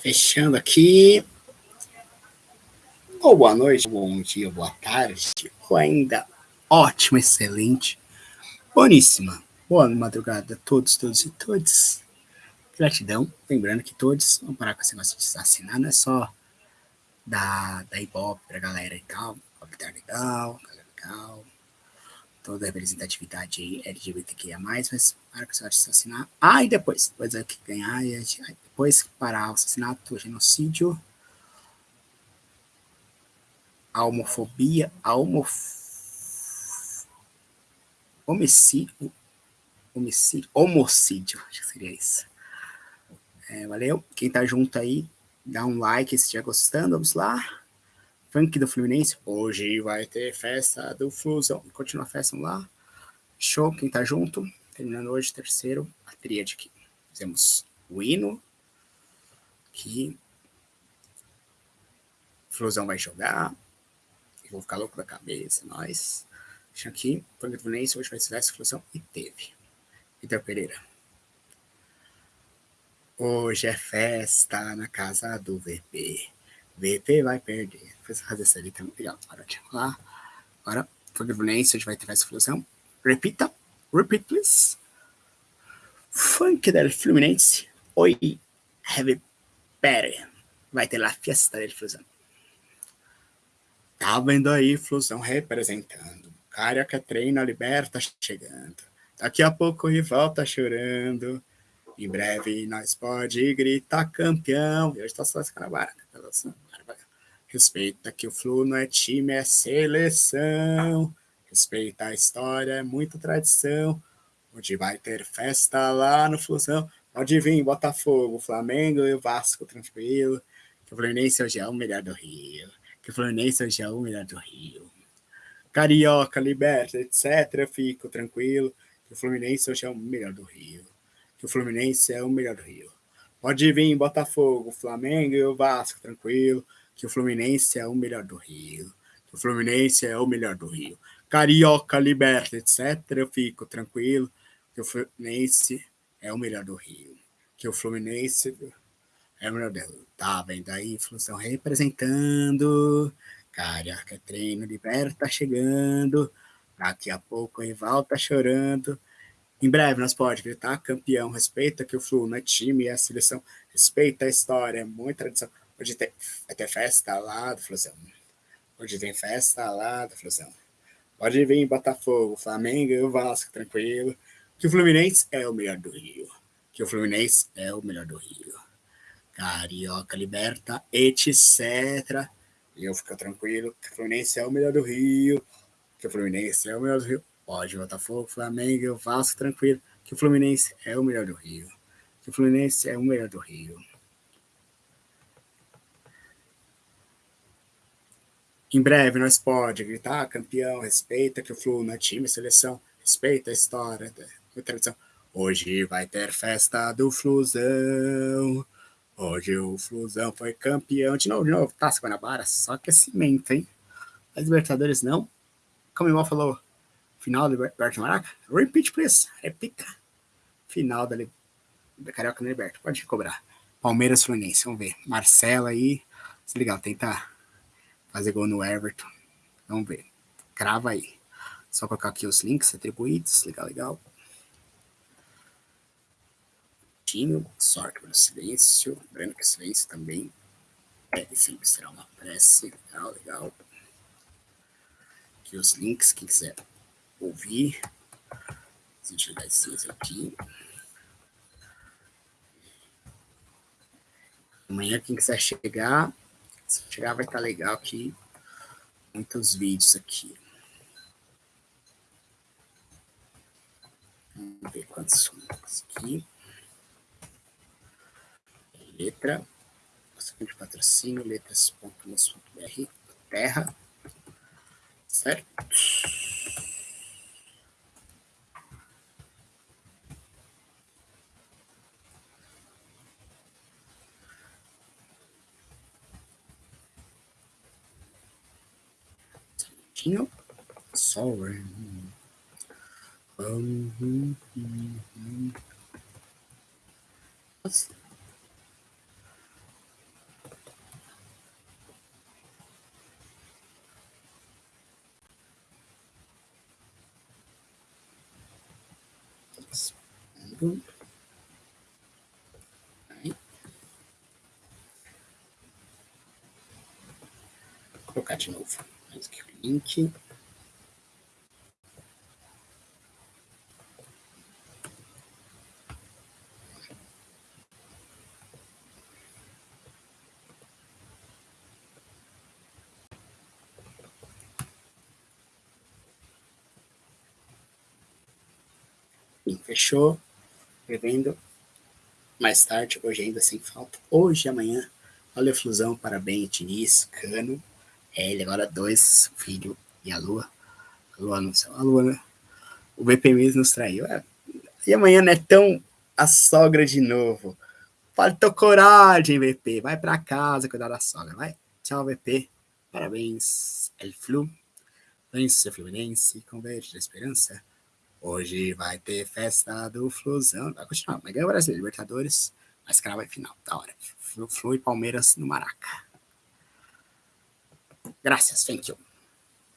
Fechando aqui. Ou boa noite, bom dia, boa tarde, ou ainda ótimo, excelente, boníssima. Boa madrugada a todos, todos e todas. Gratidão. Lembrando que todos vão parar com esse negócio de assassinar, não é só da, da Ibope pra galera e tal. Ibope tá legal, galera legal. Toda a representatividade LGBTQIA, mas para esse negócio de assassinar. Ah, e depois, depois é que ganhar, e depois parar o assassinato, genocídio a homofobia, a homof... homicídio, homicídio, homicídio, acho que seria isso. É, valeu. Quem tá junto aí, dá um like se estiver gostando, vamos lá. Funk do Fluminense, hoje vai ter festa do Flusão. Continua a festa, vamos lá. Show, quem tá junto. Terminando hoje, terceiro, a tríade aqui. Fizemos o hino, aqui. Flusão vai jogar, vou ficar louco da cabeça, nós. Deixa aqui, Panga do Fluminense, hoje vai ser essa exclusão, e teve. Vitor Pereira. Hoje é festa na casa do VP. VP vai perder. Depois fazer essa ali também. Legal, bora lá. Agora, Fluminense, hoje vai ter essa exclusão. Repita. Repeat, please. Funk del Fluminense. Oi, have better. Vai ter lá festa del Flusão. Tá vendo aí, Flusão representando. Cara que treina, liberta chegando. Daqui a pouco o rival tá chorando. Em breve nós pode gritar campeão. E hoje tá só esse cara barata. Respeita que o Flu não é time, é seleção. Respeita a história, é muita tradição. Onde vai ter festa lá no Flusão. Pode vir Botafogo, Flamengo e Vasco tranquilo. Que o Fluminense hoje é o melhor do Rio que o Fluminense hoje é o melhor do Rio. Carioca, Liberta, etc. Fico tranquilo que o Fluminense hoje é o melhor do Rio. Que o Fluminense é o melhor do Rio. Pode vir Botafogo, Flamengo e Vasco, tranquilo. Que o Fluminense é o melhor do Rio. Que o Fluminense é o melhor do Rio. Carioca, Liberta, etc. Eu fico tranquilo. Que o Fluminense é o melhor do Rio. Que o Fluminense é o melhor do. Tá vendo aí, Função representando. Caraca, treino, liberta tá chegando. Daqui a pouco o rival tá chorando. Em breve nós pode gritar campeão. Respeita que o Flu não é time, é a seleção. Respeita a história, é muita tradição. Hoje tem, vai ter festa lá do Flusão. Hoje tem festa lá do Flusão. Pode vir Botafogo, Flamengo Vasco, tranquilo. Que o Fluminense é o melhor do Rio. Que o Fluminense é o melhor do Rio. Carioca Liberta, etc. E eu fico tranquilo que o Fluminense é o melhor do Rio, que o Fluminense é o melhor do Rio. Pode Botafogo, Flamengo, faço tranquilo que o Fluminense é o melhor do Rio. Que o Fluminense é o melhor do Rio. Em breve nós pode gritar campeão, respeita que o Flu não é time, seleção, respeita a história, a tradição. Hoje vai ter festa do Flusão. Hoje o Flusão foi campeão de novo, de novo. Taça Guanabara, só aquecimento, hein? As Libertadores não. Como o irmão falou, final do Libertadores Maraca. Repeat, please. Repita. Final da, da Carioca no Liberta. Pode cobrar. Palmeiras Fluminense, vamos ver. Marcelo aí. Se legal, tentar fazer gol no Everton. Vamos ver. Crava aí. Só colocar aqui os links atribuídos. Legal, legal. Tinho, sorte pelo silêncio, lembrando que silêncio também é sempre será uma prece, legal, legal. Aqui os links, quem quiser ouvir, as entidades aqui. Amanhã, quem quiser chegar, se chegar vai estar legal aqui, muitos vídeos aqui. Vamos ver quantos são aqui letra, de patrocínio, letras.mus.br, terra, certo? Nope. Sorry. Um, mm, mm, mm. What's boom. Right. Go catch an over. Mais aqui o link. Fechou? Revendo mais tarde, hoje ainda sem falta. Hoje amanhã. Olha a fusão, parabéns, Diniz, Cano. É, ele agora dois, filho e a Lua. A Lua não sei, a Lua, né? O mesmo nos traiu. É. E amanhã, Netão, a sogra de novo. Faltou coragem, VP. Vai pra casa cuidar da sogra, vai. Tchau, VP. Parabéns, El Flu. Lance Fluminense, Converte da Esperança. Hoje vai ter festa do Flusão. Vai continuar. Vai ganhar o Brasil, Libertadores. Mas crava é final. Da hora. Flu, Flu e Palmeiras no Maraca. Graças. Thank you.